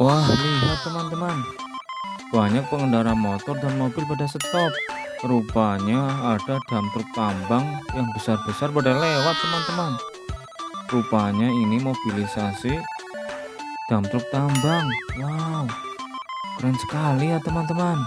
Wah, lihat teman-teman. Banyak pengendara motor dan mobil pada stop. Rupanya ada dump truk tambang yang besar-besar pada lewat teman-teman. Rupanya ini mobilisasi dump truk tambang. Wow, keren sekali ya teman-teman.